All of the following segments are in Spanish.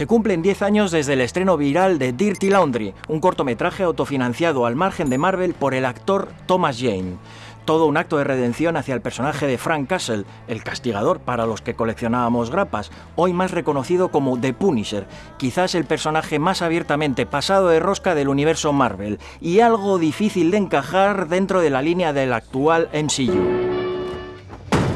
Se cumplen 10 años desde el estreno viral de Dirty Laundry, un cortometraje autofinanciado al margen de Marvel por el actor Thomas Jane. Todo un acto de redención hacia el personaje de Frank Castle, el castigador para los que coleccionábamos grapas, hoy más reconocido como The Punisher, quizás el personaje más abiertamente pasado de rosca del universo Marvel, y algo difícil de encajar dentro de la línea del actual MCU.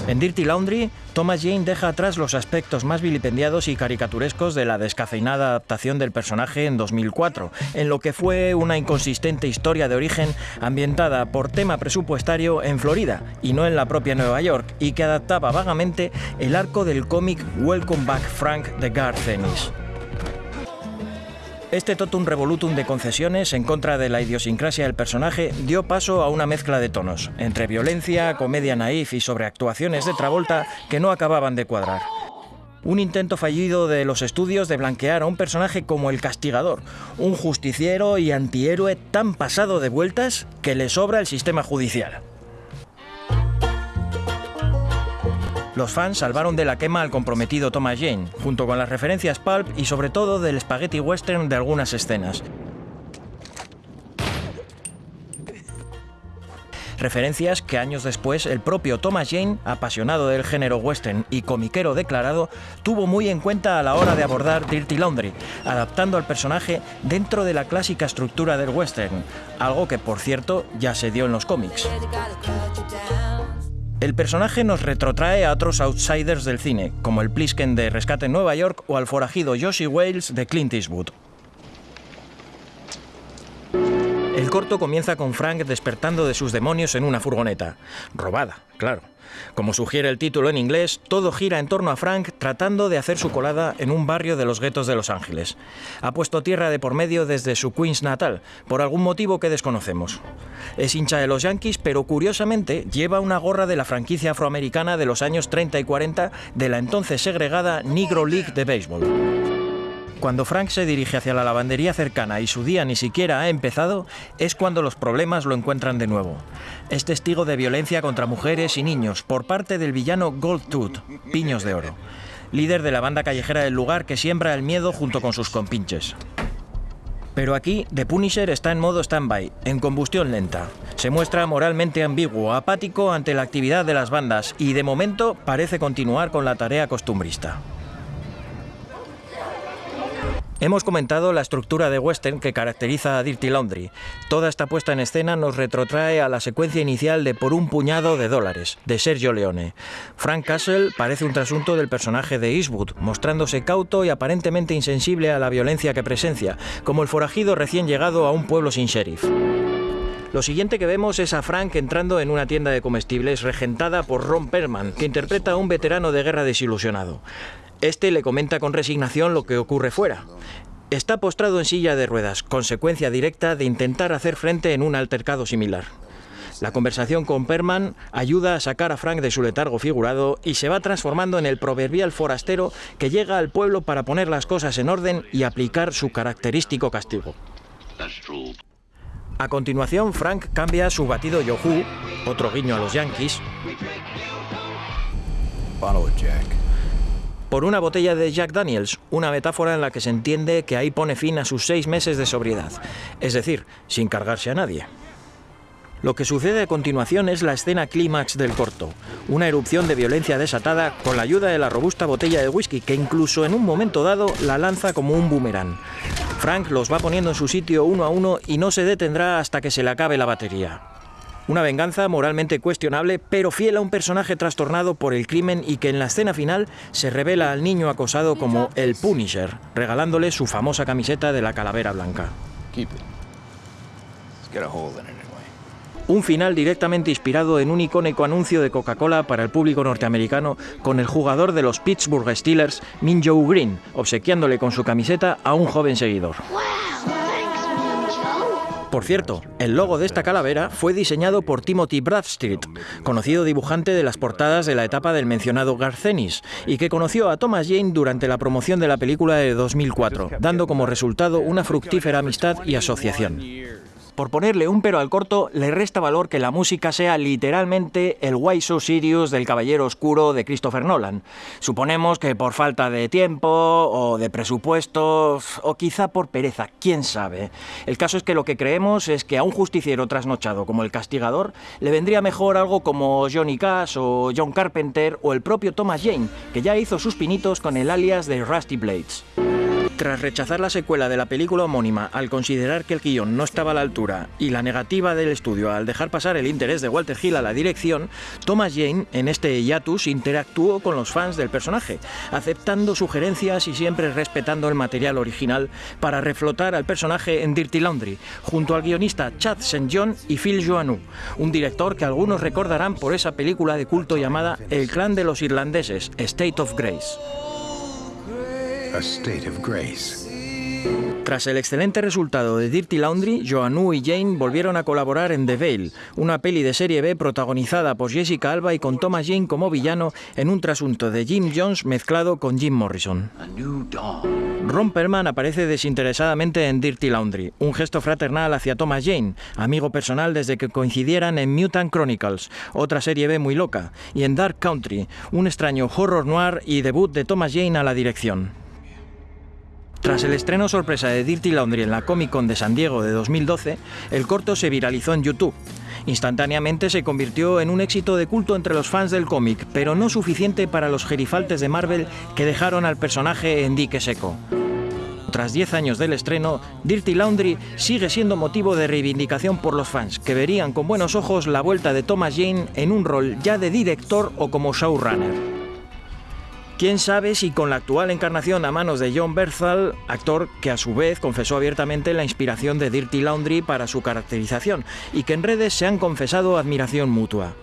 En Dirty Laundry, Thomas Jane deja atrás los aspectos más vilipendiados y caricaturescos de la descafeinada adaptación del personaje en 2004, en lo que fue una inconsistente historia de origen ambientada por tema presupuestario en Florida y no en la propia Nueva York, y que adaptaba vagamente el arco del cómic Welcome Back Frank de Garth. Este totum revolutum de concesiones en contra de la idiosincrasia del personaje dio paso a una mezcla de tonos, entre violencia, comedia naif y sobreactuaciones de Travolta que no acababan de cuadrar. Un intento fallido de los estudios de blanquear a un personaje como el castigador, un justiciero y antihéroe tan pasado de vueltas que le sobra el sistema judicial. Los fans salvaron de la quema al comprometido Thomas Jane, junto con las referencias pulp y sobre todo del spaghetti western de algunas escenas. Referencias que años después el propio Thomas Jane, apasionado del género western y comiquero declarado, tuvo muy en cuenta a la hora de abordar Dirty Laundry, adaptando al personaje dentro de la clásica estructura del western, algo que por cierto ya se dio en los cómics. El personaje nos retrotrae a otros outsiders del cine, como el Plisken de Rescate en Nueva York o al forajido Josie Wales de Clint Eastwood. Corto comienza con Frank despertando de sus demonios en una furgoneta. Robada, claro. Como sugiere el título en inglés, todo gira en torno a Frank tratando de hacer su colada en un barrio de los guetos de Los Ángeles. Ha puesto tierra de por medio desde su Queens natal, por algún motivo que desconocemos. Es hincha de los Yankees, pero curiosamente lleva una gorra de la franquicia afroamericana de los años 30 y 40 de la entonces segregada Negro League de béisbol. Cuando Frank se dirige hacia la lavandería cercana y su día ni siquiera ha empezado, es cuando los problemas lo encuentran de nuevo. Es testigo de violencia contra mujeres y niños por parte del villano Gold Tooth, Piños de Oro, líder de la banda callejera del lugar que siembra el miedo junto con sus compinches. Pero aquí, The Punisher está en modo stand-by, en combustión lenta. Se muestra moralmente ambiguo, apático ante la actividad de las bandas y de momento parece continuar con la tarea costumbrista. Hemos comentado la estructura de western que caracteriza a Dirty Laundry. Toda esta puesta en escena nos retrotrae a la secuencia inicial de Por un puñado de dólares, de Sergio Leone. Frank Castle parece un trasunto del personaje de Eastwood, mostrándose cauto y aparentemente insensible a la violencia que presencia, como el forajido recién llegado a un pueblo sin sheriff. Lo siguiente que vemos es a Frank entrando en una tienda de comestibles regentada por Ron Perlman, que interpreta a un veterano de guerra desilusionado. Este le comenta con resignación lo que ocurre fuera. Está postrado en silla de ruedas, consecuencia directa de intentar hacer frente en un altercado similar. La conversación con Perman ayuda a sacar a Frank de su letargo figurado y se va transformando en el proverbial forastero que llega al pueblo para poner las cosas en orden y aplicar su característico castigo. A continuación, Frank cambia su batido Yohu, otro guiño a los Yankees, por una botella de Jack Daniels, una metáfora en la que se entiende que ahí pone fin a sus seis meses de sobriedad, es decir, sin cargarse a nadie. Lo que sucede a continuación es la escena clímax del corto, una erupción de violencia desatada con la ayuda de la robusta botella de whisky que incluso en un momento dado la lanza como un boomerang. Frank los va poniendo en su sitio uno a uno y no se detendrá hasta que se le acabe la batería. Una venganza moralmente cuestionable, pero fiel a un personaje trastornado por el crimen y que en la escena final se revela al niño acosado como el Punisher, regalándole su famosa camiseta de la calavera blanca. Un final directamente inspirado en un icónico anuncio de Coca-Cola para el público norteamericano con el jugador de los Pittsburgh Steelers, Minjo Green, obsequiándole con su camiseta a un joven seguidor. Por cierto, el logo de esta calavera fue diseñado por Timothy Bradstreet, conocido dibujante de las portadas de la etapa del mencionado Garcenis, y que conoció a Thomas Jane durante la promoción de la película de 2004, dando como resultado una fructífera amistad y asociación. Por ponerle un pero al corto, le resta valor que la música sea literalmente el Why So Sirius del Caballero Oscuro de Christopher Nolan. Suponemos que por falta de tiempo o de presupuesto o quizá por pereza, quién sabe. El caso es que lo que creemos es que a un justiciero trasnochado como el castigador le vendría mejor algo como Johnny Cash o John Carpenter o el propio Thomas Jane, que ya hizo sus pinitos con el alias de Rusty Blades. Tras rechazar la secuela de la película homónima al considerar que el guion no estaba a la altura y la negativa del estudio al dejar pasar el interés de Walter Hill a la dirección, Thomas Jane en este hiatus interactuó con los fans del personaje, aceptando sugerencias y siempre respetando el material original para reflotar al personaje en Dirty Laundry, junto al guionista Chad St. John y Phil Joannou, un director que algunos recordarán por esa película de culto llamada El clan de los irlandeses, State of Grace. Tras el excelente resultado de Dirty Laundry, Joannou y Jane volvieron a colaborar en The Veil, una peli de serie B protagonizada por Jessica Alba y con Thomas Jane como villano en un trasunto de Jim Jones mezclado con Jim Morrison. Ron Perlman aparece desinteresadamente en Dirty Laundry, un gesto fraternal hacia Thomas Jane, amigo personal desde que coincidieran en Mutant Chronicles, otra serie B muy loca, y en Dark Country, un extraño horror noir y debut de Thomas Jane a la dirección. Tras el estreno sorpresa de Dirty Laundry en la Comic Con de San Diego de 2012, el corto se viralizó en YouTube. Instantáneamente se convirtió en un éxito de culto entre los fans del cómic, pero no suficiente para los gerifaltes de Marvel que dejaron al personaje en dique seco. Tras 10 años del estreno, Dirty Laundry sigue siendo motivo de reivindicación por los fans, que verían con buenos ojos la vuelta de Thomas Jane en un rol ya de director o como showrunner. Quién sabe si con la actual encarnación a manos de John Berthal, actor que a su vez confesó abiertamente la inspiración de Dirty Laundry para su caracterización y que en redes se han confesado admiración mutua.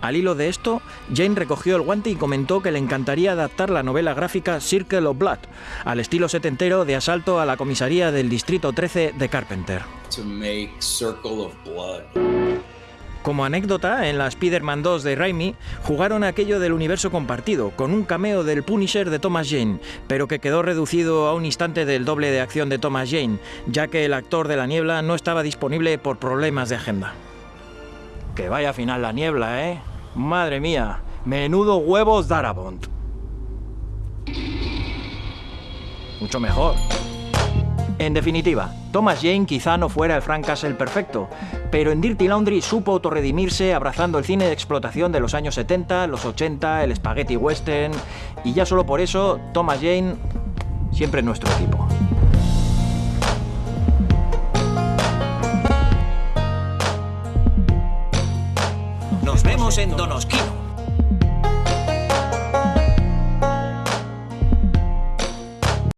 Al hilo de esto, Jane recogió el guante y comentó que le encantaría adaptar la novela gráfica Circle of Blood al estilo setentero de asalto a la comisaría del Distrito 13 de Carpenter. Como anécdota, en la Spider-Man 2 de Raimi jugaron aquello del universo compartido, con un cameo del Punisher de Thomas Jane, pero que quedó reducido a un instante del doble de acción de Thomas Jane, ya que el actor de la niebla no estaba disponible por problemas de agenda. Que vaya final la niebla, ¿eh? Madre mía, menudo huevos Darabont. Mucho mejor. En definitiva, Thomas Jane quizá no fuera el Frank Castle perfecto, pero en Dirty Laundry supo autorredimirse abrazando el cine de explotación de los años 70, los 80, el spaghetti western, y ya solo por eso, Thomas Jane siempre nuestro tipo. Nos vemos en Donosquino.